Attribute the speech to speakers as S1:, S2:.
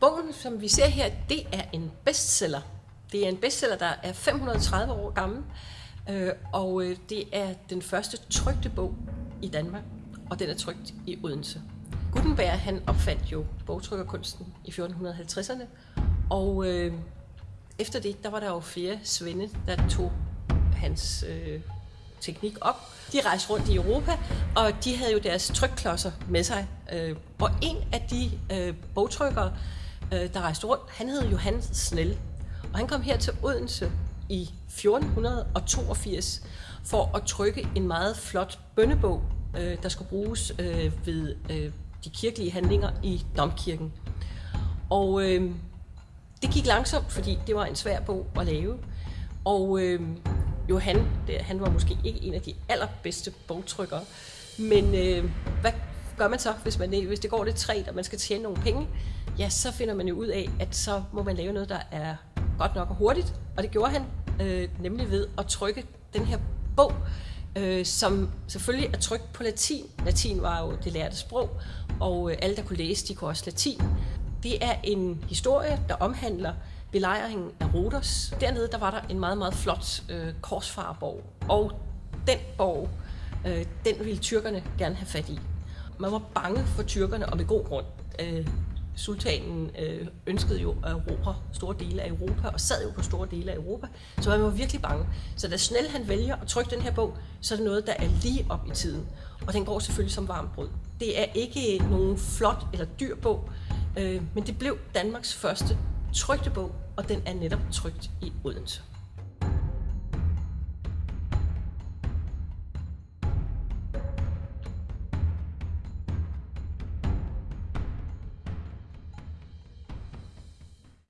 S1: Bogen, som vi ser her, det er en bestseller. Det er en bestseller, der er 530 år gammel, øh, og øh, det er den første trygte bog i Danmark, og den er trygt i Odense. Gutenberg han opfandt jo bogtrykkerkunsten i 1450'erne, og øh, efter det, der var der jo flere svende, der tog hans øh, teknik op. De rejste rundt i Europa, og de havde jo deres trykklodser med sig. Øh, og en af de øh, bogtrykkere, øh, der rejste rundt, han hed Johannes Snell. Og han kom her til Odense i 1482 for at trykke en meget flot bønnebog, øh, der skulle bruges øh, ved øh, de kirkelige handlinger i Domkirken. Og øh, det gik langsomt, fordi det var en svær bog at lave. Og øh, Johan, det, han var måske ikke en af de allerbedste bogtrykkere, men øh, hvad gør man så, hvis, man, hvis det går lidt træt, og man skal tjene nogle penge? Ja, så finder man jo ud af, at så må man lave noget, der er godt nok og hurtigt, og det gjorde han øh, nemlig ved at trykke den her bog, øh, som selvfølgelig er trykt på latin. Latin var jo det lærte sprog, og øh, alle, der kunne læse, de kunne også latin. Det er en historie, der omhandler belejringen af Rodos. Dernede der var der en meget, meget flot øh, korsfarerborg, og den borg, øh, den ville tyrkerne gerne have fat i. Man var bange for tyrkerne, og med god grund. Øh, sultanen øh, ønskede jo at erobre store dele af Europa, og sad jo på store dele af Europa, så man var virkelig bange. Så da Snell han vælger at trykke den her bog, så er det noget, der er lige op i tiden. Og den går selvfølgelig som varmt brød. Det er ikke nogen flot eller dyr bog, øh, men det blev Danmarks første trygte bog, og den er netop trygt i Odense.